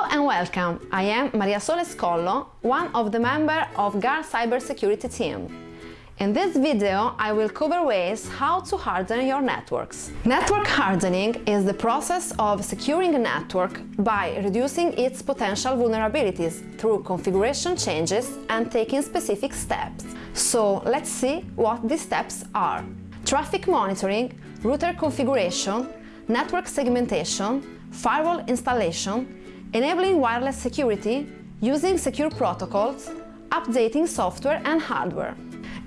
Hello and welcome, I am Maria Sole Scollo, one of the members of GARR cybersecurity team. In this video, I will cover ways how to harden your networks. Network hardening is the process of securing a network by reducing its potential vulnerabilities through configuration changes and taking specific steps. So let's see what these steps are. Traffic monitoring, router configuration, network segmentation, firewall installation, enabling wireless security, using secure protocols, updating software and hardware.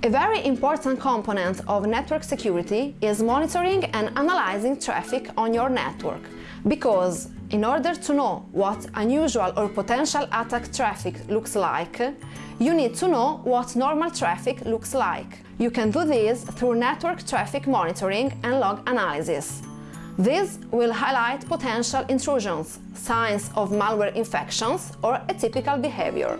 A very important component of network security is monitoring and analyzing traffic on your network, because in order to know what unusual or potential attack traffic looks like, you need to know what normal traffic looks like. You can do this through network traffic monitoring and log analysis. This will highlight potential intrusions, signs of malware infections or atypical behavior.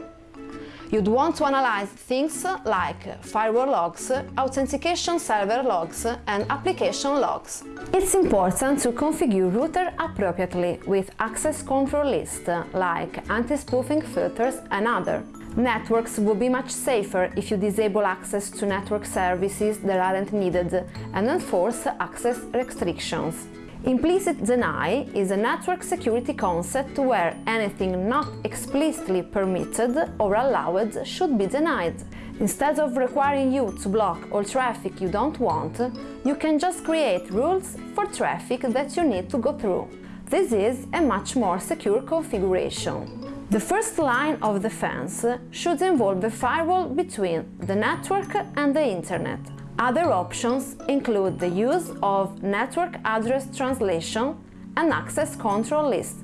You'd want to analyze things like firewall logs, authentication server logs and application logs. It's important to configure router appropriately with access control lists like anti-spoofing filters and other. Networks will be much safer if you disable access to network services that aren't needed and enforce access restrictions. Implicit deny is a network security concept where anything not explicitly permitted or allowed should be denied. Instead of requiring you to block all traffic you don't want, you can just create rules for traffic that you need to go through. This is a much more secure configuration. The first line of defense should involve the firewall between the network and the internet, other options include the use of network address translation and access control list.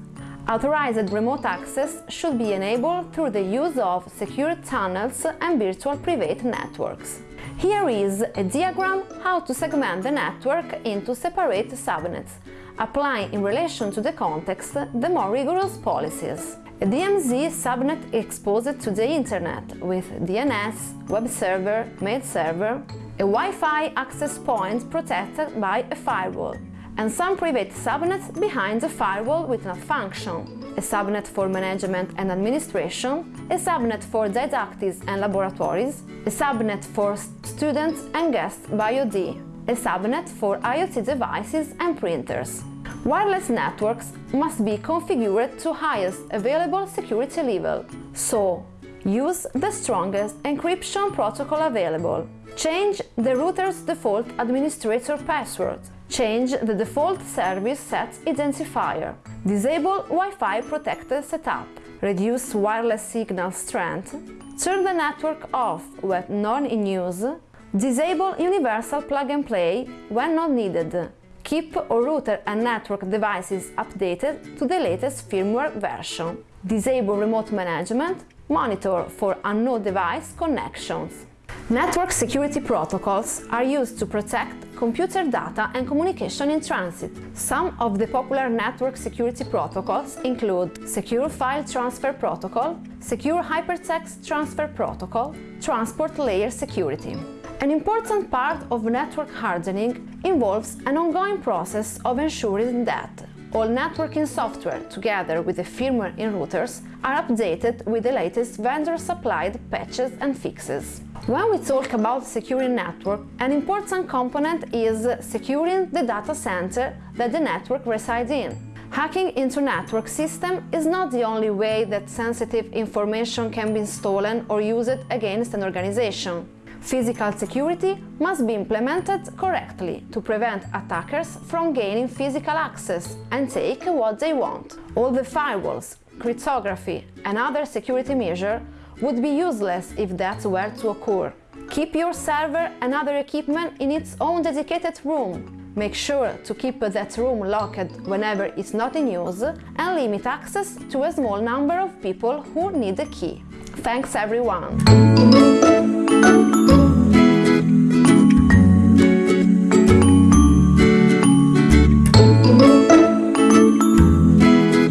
Authorized remote access should be enabled through the use of secure tunnels and virtual private networks. Here is a diagram how to segment the network into separate subnets, applying in relation to the context the more rigorous policies. A DMZ subnet exposed to the internet with DNS, web server, mail server, a Wi-Fi access point protected by a firewall, and some private subnets behind the firewall with no function, a subnet for management and administration, a subnet for didactics and laboratories, a subnet for students and guests BYOD, a subnet for IoT devices and printers. Wireless networks must be configured to highest available security level, so use the strongest encryption protocol available. Change the router's default administrator password. Change the default service set identifier. Disable Wi-Fi protected setup. Reduce wireless signal strength. Turn the network off when not in use. Disable universal plug-and-play when not needed. Keep all router and network devices updated to the latest firmware version. Disable remote management. Monitor for unknown device connections. Network security protocols are used to protect computer data and communication in transit. Some of the popular network security protocols include Secure File Transfer Protocol, Secure Hypertext Transfer Protocol, Transport Layer Security. An important part of network hardening involves an ongoing process of ensuring that all networking software, together with the firmware in routers, are updated with the latest vendor-supplied patches and fixes. When we talk about securing network, an important component is securing the data center that the network resides in. Hacking into network system is not the only way that sensitive information can be stolen or used against an organization. Physical security must be implemented correctly to prevent attackers from gaining physical access and take what they want. All the firewalls, cryptography and other security measures would be useless if that were to occur. Keep your server and other equipment in its own dedicated room. Make sure to keep that room locked whenever it's not in use and limit access to a small number of people who need the key. Thanks everyone!